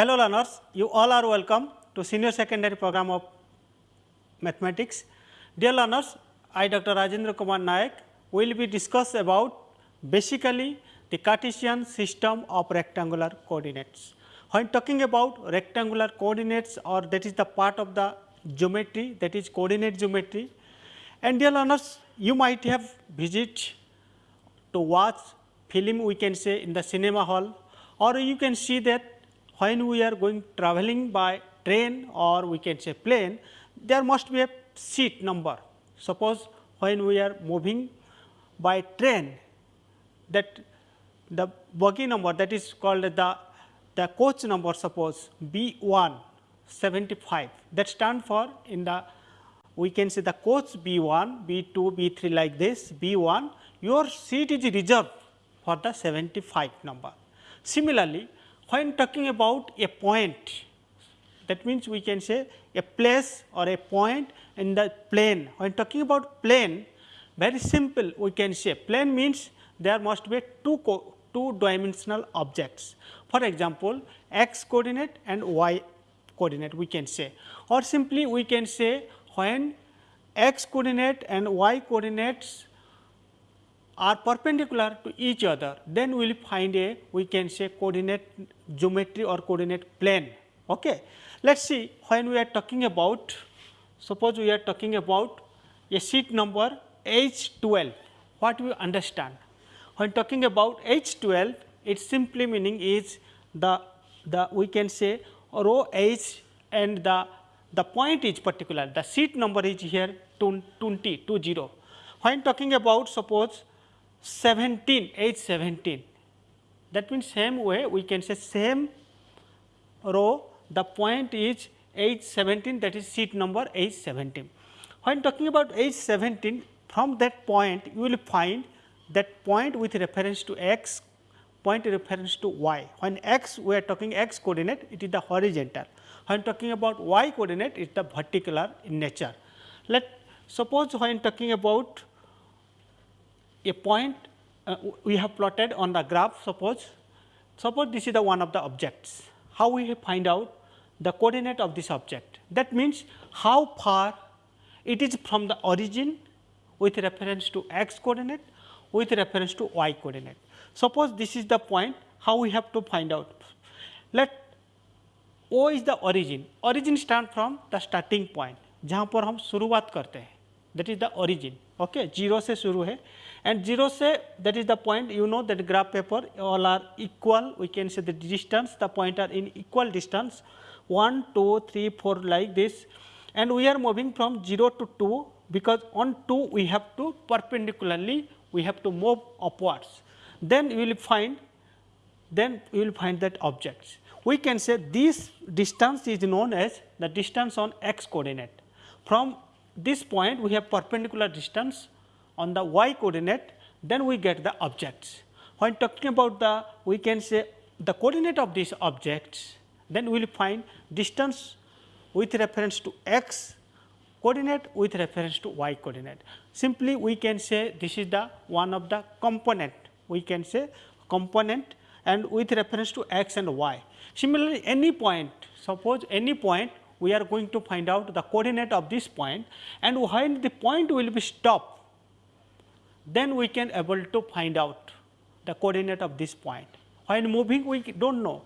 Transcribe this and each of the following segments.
Hello learners, you all are welcome to senior secondary program of mathematics. Dear learners, I Dr. Rajendra Kumar Nayak will be discuss about basically the Cartesian system of rectangular coordinates. When talking about rectangular coordinates or that is the part of the geometry that is coordinate geometry and dear learners you might have visit to watch film we can say in the cinema hall or you can see that when we are going traveling by train or we can say plane there must be a seat number. Suppose when we are moving by train that the bogie number that is called the, the coach number suppose B 1 75 that stand for in the we can say the coach B 1, B 2, B 3 like this B 1 your seat is reserved for the 75 number. Similarly, when talking about a point that means we can say a place or a point in the plane. When talking about plane very simple we can say plane means there must be two two dimensional objects. For example, x coordinate and y coordinate we can say or simply we can say when x coordinate and y coordinates are perpendicular to each other then we will find a we can say coordinate geometry or coordinate plane. Okay. Let us see when we are talking about suppose we are talking about a sheet number H 12 what we understand. When talking about H 12 its simply meaning is the the we can say row H and the, the point is particular, the seat number is here 20, 20. When talking about suppose 17, H 17, that means same way we can say same row, the point is H 17 that is seat number H 17. When talking about H 17, from that point you will find that point with reference to x point reference to y. When x we are talking x coordinate it is the horizontal. When talking about y coordinate it is the vertical in nature. Let suppose when talking about a point uh, we have plotted on the graph suppose suppose this is the one of the objects. How we find out the coordinate of this object that means how far it is from the origin with reference to x coordinate with reference to y coordinate. Suppose this is the point how we have to find out. Let O is the origin, origin stand from the starting point जहाँ पर हम शुरुआत करते हैं that is the origin okay zero से शुरू है and zero say that is the point you know that graph paper all are equal. We can say the distance. The point are in equal distance. 1 2 3 4 like this. And we are moving from 0 to 2 because on 2 we have to perpendicularly we have to move upwards. Then you will find then you will find that objects. We can say this distance is known as the distance on x coordinate. From this point we have perpendicular distance on the y coordinate then we get the objects. When talking about the we can say the coordinate of these objects then we will find distance with reference to x coordinate with reference to y coordinate. Simply we can say this is the one of the component we can say component and with reference to x and y. Similarly, any point suppose any point we are going to find out the coordinate of this point and when the point will be stopped then we can able to find out the coordinate of this point. When moving we do not know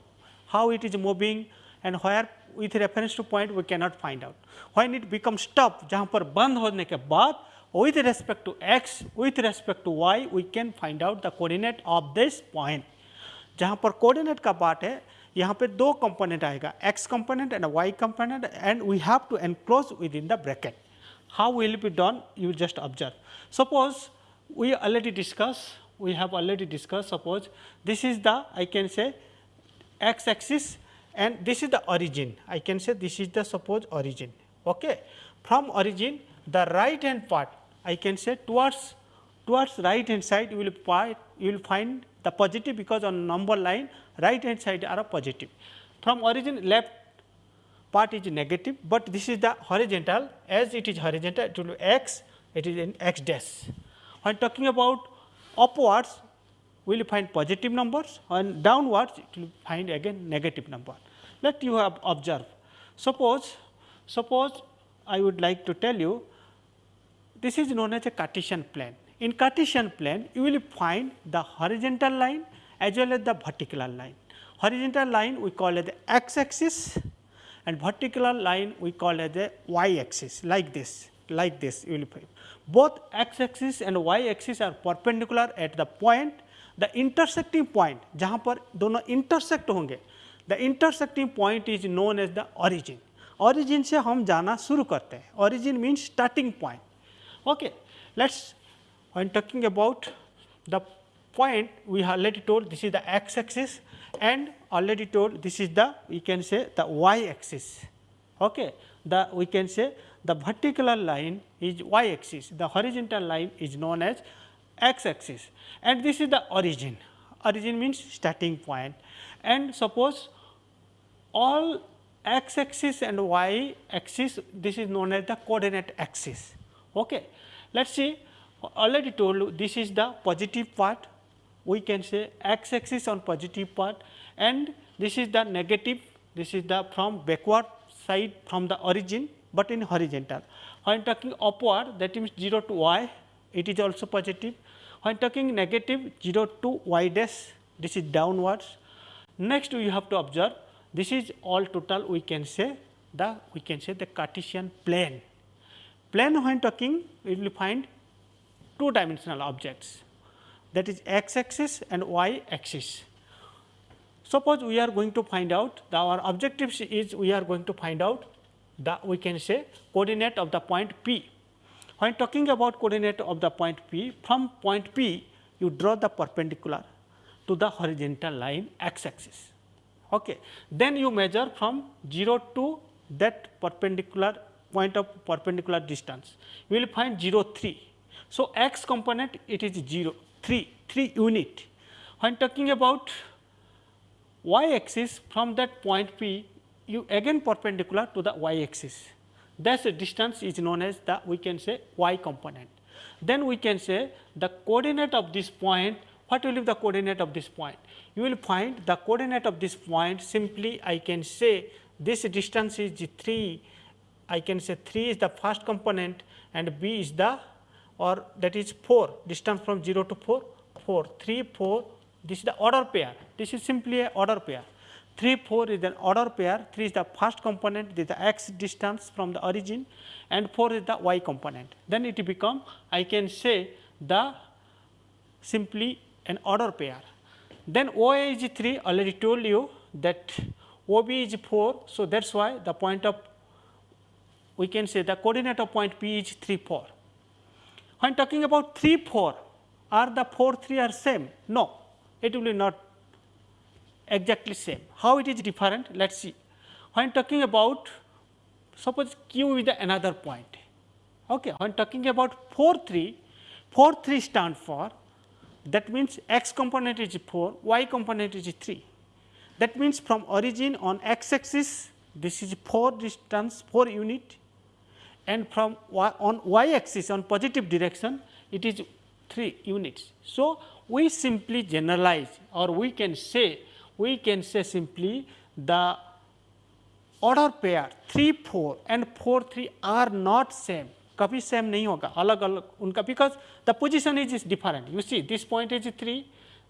how it is moving and where with reference to point we cannot find out. When it becomes stop जहाँ पर बंद होने के बाद with respect to x with respect to y we can find out the coordinate of this point जहाँ पर coordinate का part है यहाँ पे दो component आएगा x component and y component and we have to enclose within the bracket. How will it be done you just observe. Suppose we already discussed we have already discussed suppose this is the I can say x axis and this is the origin I can say this is the suppose origin okay. From origin the right hand part I can say towards towards right hand side you will find you will find the positive because on number line right hand side are positive. From origin left part is negative, but this is the horizontal as it is horizontal it will be x it is in x dash. When talking about upwards we will find positive numbers and downwards it will find again negative number. Let you have observe. Suppose, suppose I would like to tell you this is known as a Cartesian plane. In Cartesian plane, you will find the horizontal line as well as the vertical line. Horizontal line we call it the x axis and vertical line we call it the y axis like this, like this you will find. Both x axis and y axis are perpendicular at the point the intersecting point जहाँ पर दोनों intersect होंगे the intersecting point is known as the origin. Origin से हम जाना शुरू करते हैं origin means starting point. Okay. Let us when talking about the point we have already told this is the x axis and already told this is the we can say the y axis. Okay. The we can say the vertical line is y axis, the horizontal line is known as x axis and this is the origin. Origin means starting point and suppose all x axis and y axis this is known as the coordinate axis. Okay. Let us see already told you this is the positive part we can say x axis on positive part and this is the negative this is the from backward side from the origin, but in horizontal. When talking upward that means 0 to y it is also positive. When talking negative 0 to y dash this is downwards. Next we have to observe this is all total we can say the we can say the Cartesian plane. Plane when talking we will find two dimensional objects that is x axis and y axis. Suppose we are going to find out our objective is we are going to find out the we can say coordinate of the point P. When talking about coordinate of the point P from point P you draw the perpendicular to the horizontal line x axis Okay. Then you measure from 0 to that perpendicular point of perpendicular distance, you will find 0 3. So, x component it is 0 3 3 unit. When talking about y axis from that point P, you again perpendicular to the y axis. That distance is known as the we can say y component. Then we can say the coordinate of this point what will be the coordinate of this point? You will find the coordinate of this point simply I can say this distance is 3, I can say 3 is the first component and b is the or that is 4 distance from 0 to 4, 4, 3, 4 this is the order pair, this is simply a order pair. 3, 4 is an order pair, 3 is the first component, this is the x distance from the origin and 4 is the y component. Then it become I can say the simply an order pair. Then OA is 3 already told you that OB is 4. So, that is why the point of we can say the coordinate of point P is 3 4. When talking about 3 4 are the 4 3 are same? No, it will be not exactly same. How it is different? Let us see. When talking about suppose Q is the another point. Okay. When talking about 4 3, 4 3 stand for that means x component is 4, y component is 3. That means from origin on x axis this is 4 distance 4 unit and from y on y axis on positive direction it is 3 units. So, we simply generalize or we can say we can say simply the order pair 3 4 and 4 3 are not same कभी same नहीं होगा अलग अलग उनका because the position is is different you see this point is three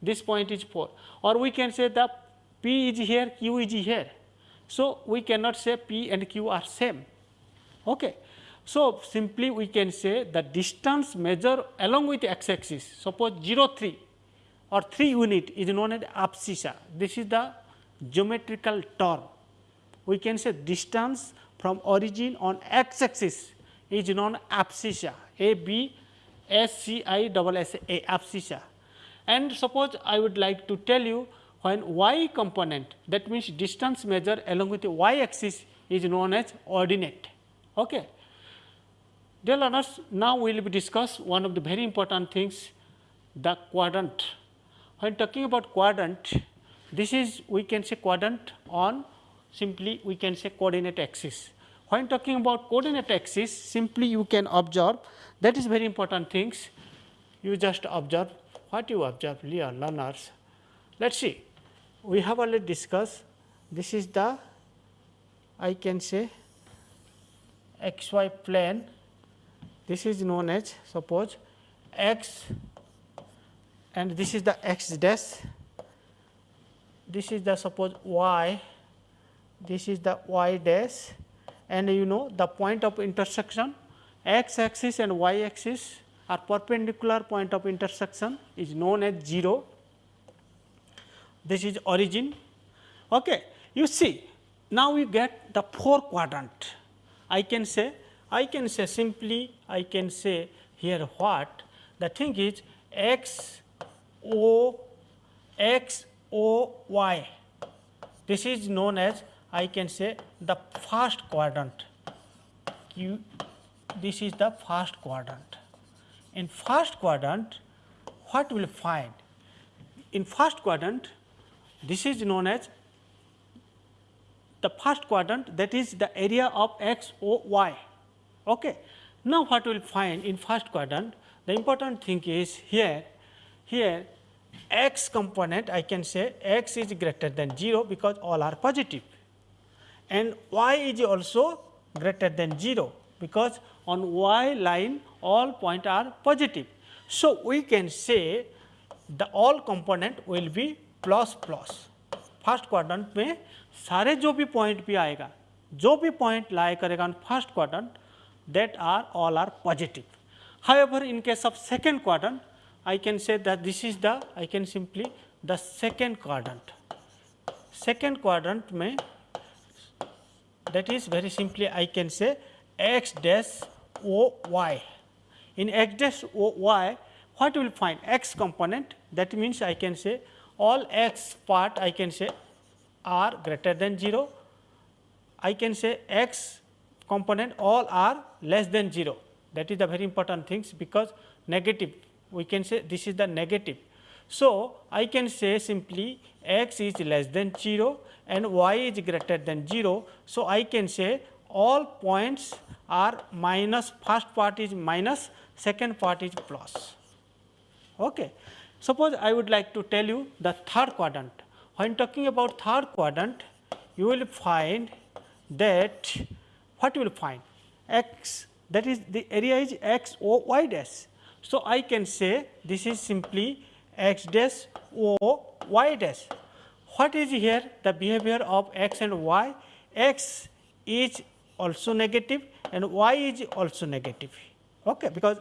this point is 4 or we can say that P is here, Q is here. So, we cannot say P and Q are same. Okay. So, simply we can say the distance measured along with x axis suppose 0 3 or 3 unit is known as abscissa. This is the geometrical term. We can say distance from origin on x axis is known abscissa A B S C I double S A abscissa. And suppose I would like to tell you when y component that means distance measure along with the y axis is known as ordinate. Okay. Dear learners, now we will discuss one of the very important things the quadrant. When talking about quadrant, this is we can say quadrant on simply we can say coordinate axis. When talking about coordinate axis simply you can observe that is very important things you just observe what you observe learners. Let us see we have already discussed this is the I can say xy plane this is known as suppose x and this is the x dash. This is the suppose y. This is the y dash. And you know the point of intersection x axis and y axis are perpendicular point of intersection is known as 0 this is origin. Okay you see now we get the four quadrant. I can say i can say simply i can say here what? The thing is x o x o y this is known as I can say the first quadrant Q this is the first quadrant. In first quadrant what will find? In first quadrant this is known as the first quadrant that is the area of x o y. Okay. Now, what we will find in first quadrant the important thing is here here x component I can say x is greater than 0 because all are positive and y is also greater than 0 because on y line all point are positive. So, we can say the all component will be plus plus first quadrant में सारे जो भी point भी आएगा जो भी point लाए करेगा first quadrant that are all are positive. However, in case of second quadrant, I can say that this is the I can simply the second quadrant. Second quadrant may that is very simply I can say x dash o y. In x dash o y, what will find x component that means I can say all x part I can say are greater than 0. I can say x component all are less than 0 that is the very important things because negative we can say this is the negative. So, I can say simply x is less than 0 and y is greater than 0. So, I can say all points are minus first part is minus second part is plus. Okay. Suppose I would like to tell you the third quadrant. When talking about third quadrant, you will find that what you will find x that is the area is x o y dash. So, I can say this is simply x dash o y dash. What is here the behavior of x and y? x is also negative and y is also negative okay, because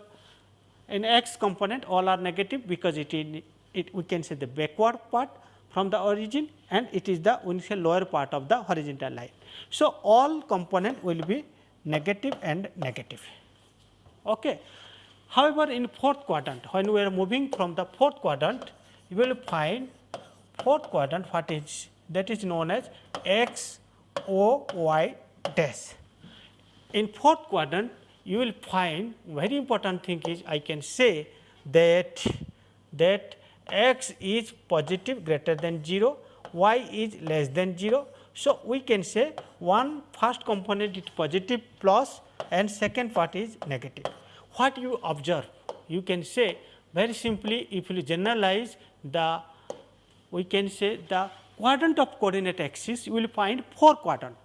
in x component all are negative because it is it we can say the backward part from the origin and it is the say lower part of the horizontal line. So, all component will be negative and negative. Okay. However, in fourth quadrant when we are moving from the fourth quadrant you will find fourth quadrant what is that is known as x o y dash. In fourth quadrant you will find very important thing is I can say that that x is positive greater than 0, y is less than 0. So, we can say one first component is positive plus and second part is negative. What you observe? You can say very simply if you generalize the we can say the quadrant of coordinate axis you will find four quadrant.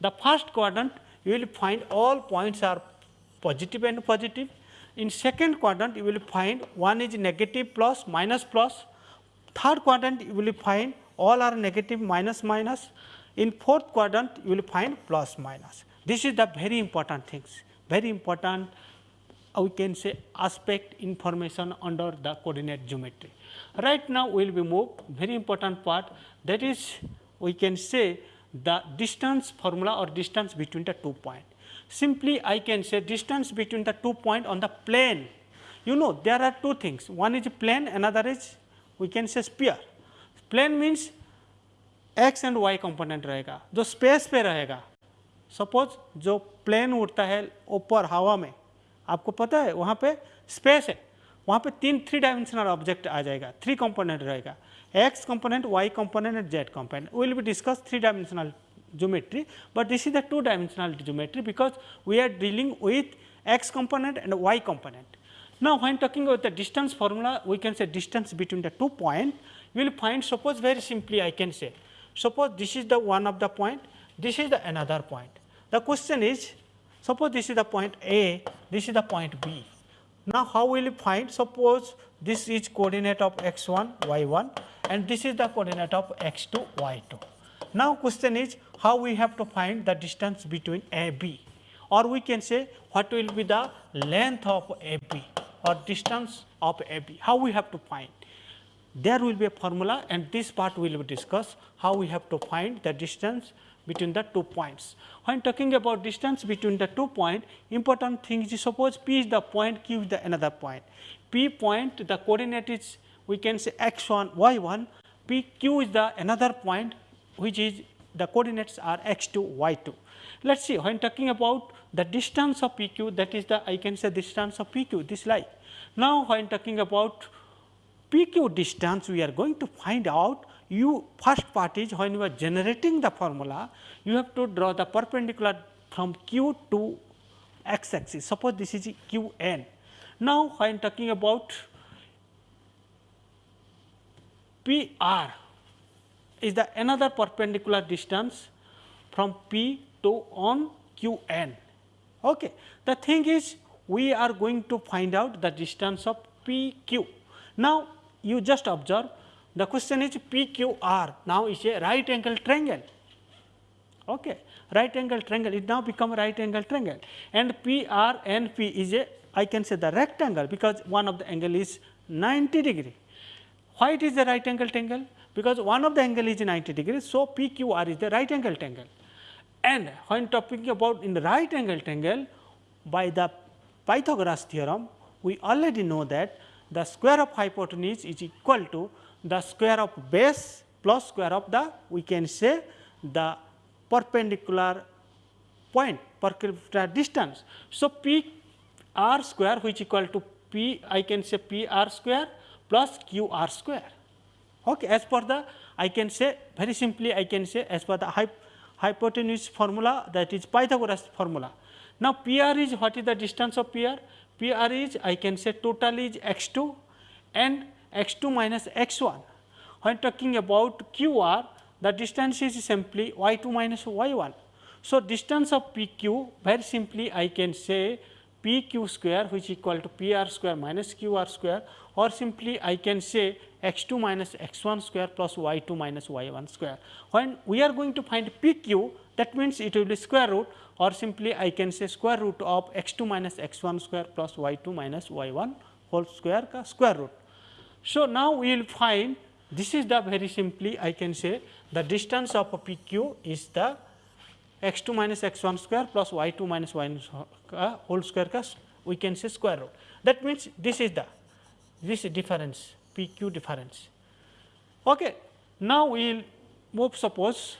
The first quadrant you will find all points are positive and positive. In second quadrant you will find one is negative plus minus plus. Third quadrant you will find all are negative minus minus. In fourth quadrant you will find plus minus. This is the very important things, very important we can say aspect information under the coordinate geometry. Right now, we will be move very important part that is we can say the distance formula or distance between the two point. Simply I can say distance between the two point on the plane. You know there are two things one is plane another is we can say sphere. Plane means x and y component रहेगा जो space पे रहेगा suppose जो plane उड़ता है ऊपर हवा में आपको पता है, वहाँ पे स्पेस है। वहाँ पे तीन थ्री डायमेंशनल ऑब्जेक्ट आ जाएगा थ्री कंपोनेंट रहेगा। X component y component and z component will be discuss three dimensional geometry but this is the two dimensional geometry because we are dealing with x component and y component now when talking about the distance formula we can say distance between the two point you will find suppose very simply I can say suppose this is the one of the point this is the another point the question is suppose this is the point A, this is the point B. Now, how will you find suppose this is coordinate of x 1 y 1 and this is the coordinate of x 2 y 2. Now, question is how we have to find the distance between A B or we can say what will be the length of A B or distance of A B, how we have to find. There will be a formula and this part will be discussed how we have to find the distance between the two points. When talking about distance between the two point, important thing is suppose P is the point, Q is the another point. P point the coordinate is we can say x 1, y 1, P Q is the another point which is the coordinates are x 2, y 2. Let us see when talking about the distance of PQ that is the I can say distance of PQ this line. Now, when talking about PQ distance we are going to find out you first part is when you are generating the formula you have to draw the perpendicular from Q to x axis suppose this is Q n. Now, when talking about P r is the another perpendicular distance from P to on Q n. Okay. The thing is we are going to find out the distance of P q. Now, you just observe the question is P Q R now is a right angle triangle. Okay. Right angle triangle it now become right angle triangle and P R N P is a I can say the rectangle because one of the angle is 90 degree. Why it is the right angle triangle? Because one of the angle is 90 degree. So, P Q R is the right angle triangle and when talking about in the right angle triangle by the Pythagoras theorem we already know that the square of hypotenuse is equal to the square of base plus square of the we can say the perpendicular point perpendicular distance. So, P r square which equal to P I can say P r square plus Q r square. Okay, as per the I can say very simply I can say as per the hyp hypotenuse formula that is Pythagoras formula. Now, P r is what is the distance of P r? P r is I can say total is x 2 and x 2 minus x 1. When talking about q r the distance is simply y 2 minus y 1. So, distance of p q very simply I can say p q square which equal to p r square minus q r square or simply I can say x 2 minus x 1 square plus y 2 minus y 1 square. When we are going to find p q that means it will be square root or simply I can say square root of x 2 minus x 1 square plus y 2 minus y 1 whole square ka square root. So, now we will find this is the very simply I can say the distance of a PQ is the x 2 minus x 1 square plus y 2 minus y 1 uh, whole square ka we can say square root. That means, this is the this difference PQ difference. Okay. Now, we will move suppose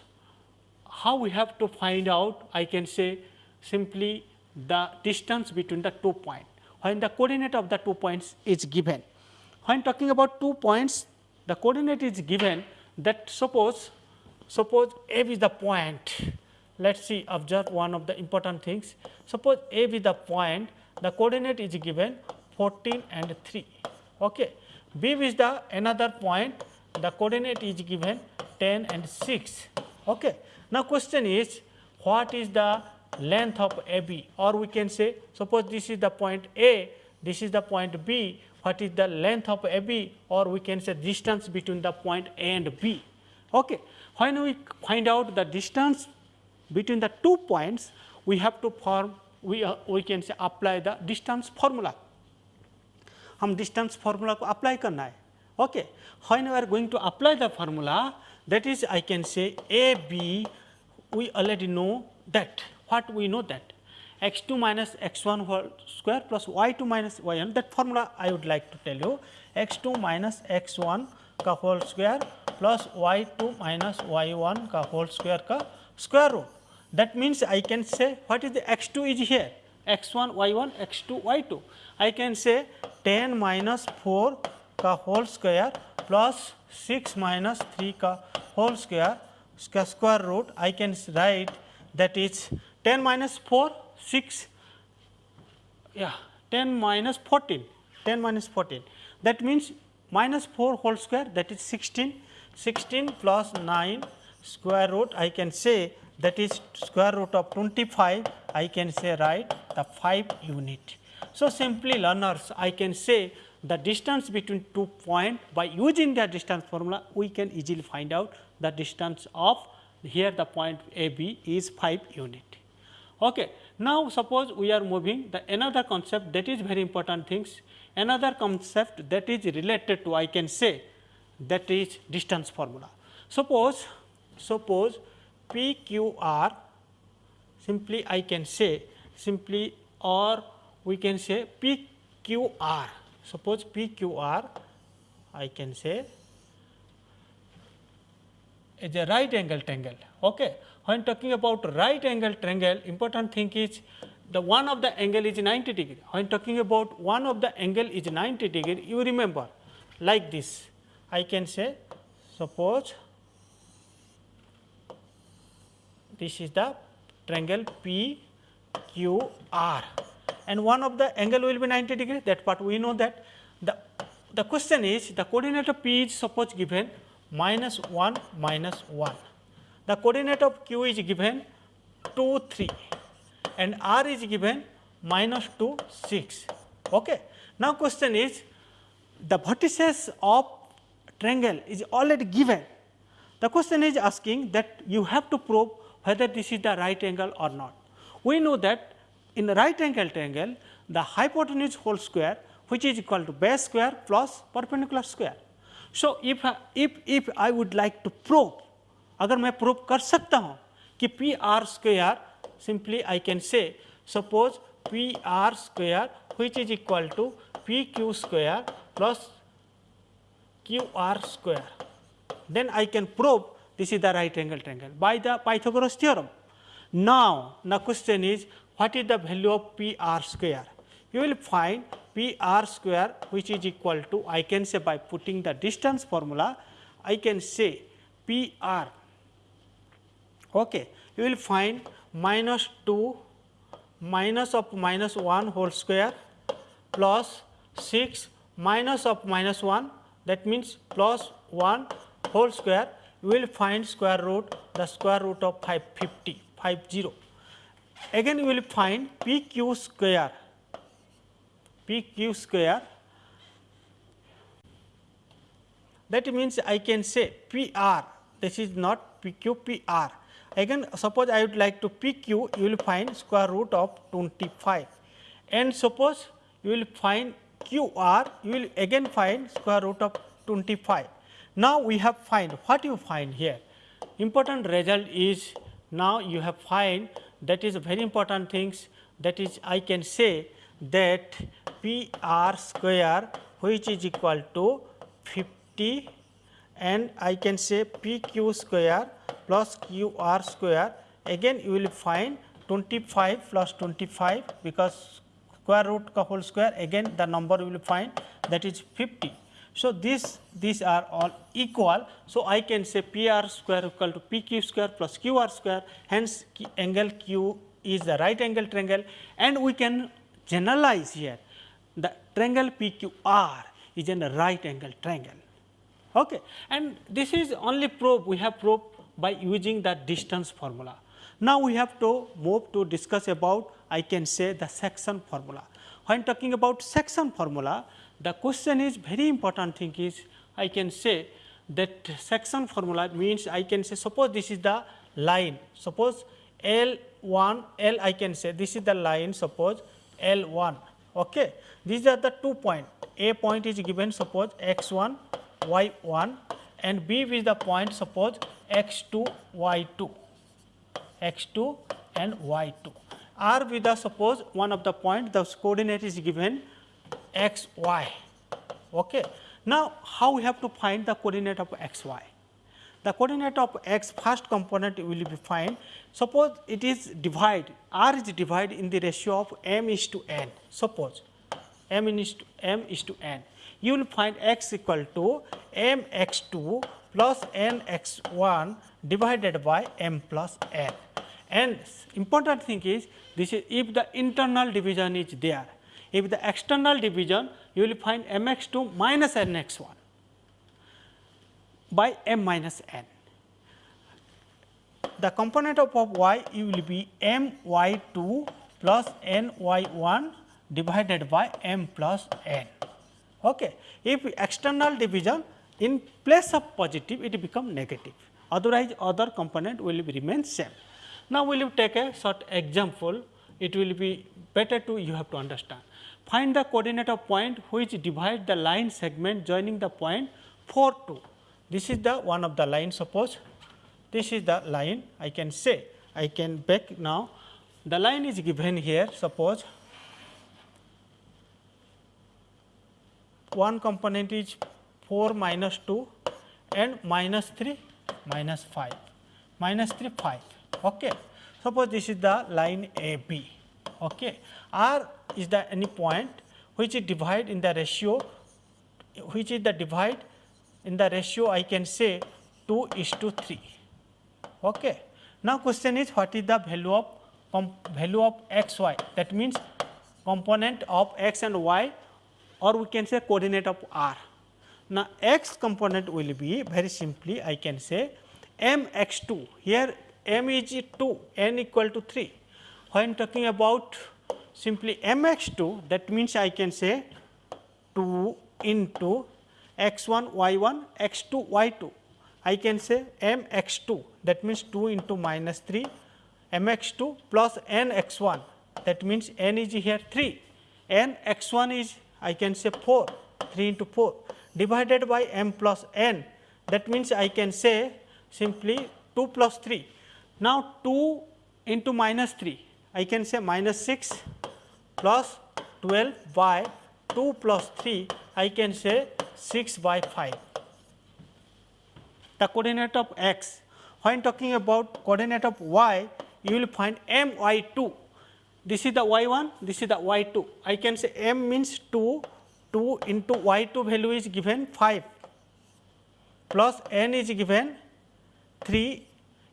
how we have to find out I can say simply the distance between the two points when the coordinate of the two points is given. When talking about two points, the coordinate is given that suppose, suppose A is the point. Let us see observe one of the important things. Suppose A is the point, the coordinate is given 14 and 3. Okay. B is the another point, the coordinate is given 10 and 6. Okay. Now, question is what is the length of AB or we can say suppose this is the point A, this is the point B, what is the length of AB or we can say distance between the point A and B. Okay. When we find out the distance between the two points, we have to form we, uh, we can say apply the distance formula. हम distance formula को apply करना है. Okay. When we are going to apply the formula that is I can say A B we already know that what we know that x 2 minus x 1 whole square plus y 2 minus y 1 that formula I would like to tell you x 2 minus x 1 ka whole square plus y 2 minus y 1 ka whole square ka square root. That means, I can say what is the x 2 is here x 1 y 1 x 2 y 2. I can say 10 minus 4 ka whole square plus 6 minus 3 ka whole square square root. I can write that is 10 minus 4 6 yeah 10 minus 14 10 minus 14 that means minus 4 whole square that is 16 16 plus 9 square root I can say that is square root of 25 I can say right the 5 unit. So, simply learners I can say the distance between two point by using the distance formula we can easily find out the distance of here the point A B is 5 unit. Okay. Now, suppose we are moving the another concept that is very important things another concept that is related to I can say that is distance formula. Suppose suppose P Q R simply I can say simply or we can say P Q R suppose P Q R I can say is a right angle triangle. Okay. When talking about right angle triangle important thing is the one of the angle is 90 degree. When talking about one of the angle is 90 degree you remember like this I can say suppose this is the triangle P Q R and one of the angle will be 90 degree that part we know that. The the question is the coordinate of P is suppose given minus 1 minus 1 the coordinate of q is given 2 3 and r is given minus 2 6 okay. Now question is the vertices of triangle is already given. The question is asking that you have to prove whether this is the right angle or not. We know that in the right angle triangle the hypotenuse whole square which is equal to base square plus perpendicular square so if if if i would like to prove अगर मैं prove कर सकता हूं कि P R square simply I can say suppose P R square which is equal to p q square plus q r square. Then I can prove this is the right angle triangle by the Pythagoras theorem. Now, the question is what is the value of p r square? You will find p r square which is equal to I can say by putting the distance formula I can say p r. Okay, you will find minus 2 minus of minus 1 whole square plus 6 minus of minus 1 that means plus 1 whole square. You will find square root the square root of 550 50 again you will find p q square. P q square. That means I can say p r. This is not p q p r. Again suppose I would like to PQ you will find square root of 25 and suppose you will find QR you will again find square root of 25. Now, we have find what you find here? Important result is now you have find that is very important things that is I can say that P r square which is equal to 50 and I can say P q square plus q r square again you will find 25 plus 25 because square root whole square again the number you will find that is 50. So, this these are all equal. So, I can say P r square equal to P q square plus q r square hence angle q is the right angle triangle and we can generalize here the triangle P q r is in a right angle triangle. Okay. And this is only proof we have proved by using the distance formula. Now, we have to move to discuss about I can say the section formula. When talking about section formula, the question is very important thing is I can say that section formula means I can say suppose this is the line, suppose L 1 L I can say this is the line suppose L 1. Okay. These are the two point A point is given suppose x 1 y 1 and B is the point suppose x 2 y 2 x 2 and y 2 R with the suppose one of the point the coordinate is given x y. Okay. Now, how we have to find the coordinate of x y? The coordinate of x first component will be find suppose it is divide r is divided in the ratio of m is to n suppose m is to m is to n you will find x equal to m x 2 plus n x 1 divided by m plus n. And important thing is this is if the internal division is there, if the external division you will find m x 2 minus n x 1 by m minus n. the component of, of y you will be m y 2 plus n y 1 divided by m plus n. Okay. If external division in place of positive it become negative otherwise other component will remain same. Now, we will take a short example it will be better to you have to understand. Find the coordinate of point which divide the line segment joining the point 4 2. This is the one of the line suppose. This is the line I can say. I can back now. The line is given here suppose. One component is 4 minus 2 and minus 3 minus 5 minus 3 5 okay. Suppose this is the line AB okay. R is the any point which is divide in the ratio which is the divide in the ratio I can say 2 is to 3 okay. Now question is what is the value of value of x y? That means component of x and y or we can say coordinate of r. Now, x component will be very simply I can say m x 2 here m is 2 n equal to 3 when talking about simply m x 2 that means I can say 2 into x 1 y 1 x 2 y 2 I can say m x 2 that means 2 into minus 3 m x 2 plus n x 1 that means n is here 3 n x 1 is I can say 4 3 into 4 divided by m plus n. That means I can say simply 2 plus 3. Now, 2 into minus 3 I can say minus 6 plus 12 by 2 plus 3 I can say 6 by 5. The coordinate of x when talking about coordinate of y you will find m y 2 this is the y 1 this is the y 2 I can say m means 2 2 into y 2 value is given 5 plus n is given 3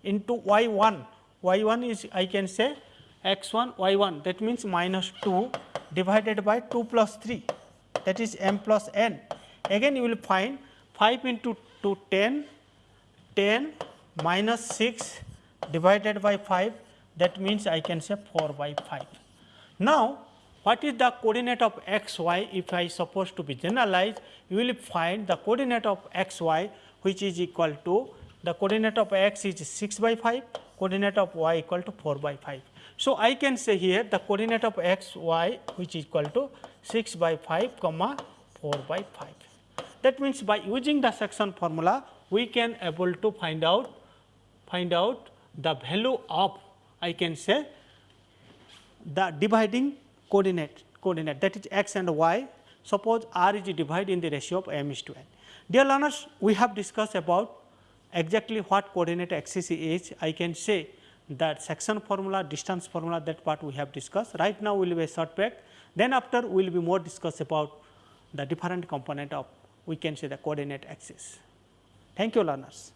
into y 1, y 1 is I can say x 1 y 1 that means minus 2 divided by 2 plus 3 that is m plus n. Again you will find 5 into 2 10, 10 minus 6 divided by 5 that means I can say 4 by 5. Now, what is the coordinate of x y if I suppose to be generalized you will find the coordinate of x y which is equal to the coordinate of x is 6 by 5, coordinate of y equal to 4 by 5. So, I can say here the coordinate of x y which is equal to 6 by 5 comma 4 by 5. That means, by using the section formula we can able to find out find out the value of I can say the dividing coordinate coordinate that is x and y suppose r is divided in the ratio of m is to n. Dear learners, we have discussed about exactly what coordinate axis is, I can say that section formula, distance formula that part we have discussed. Right now, we will be a short break. Then after we will be more discuss about the different component of we can say the coordinate axis. Thank you learners.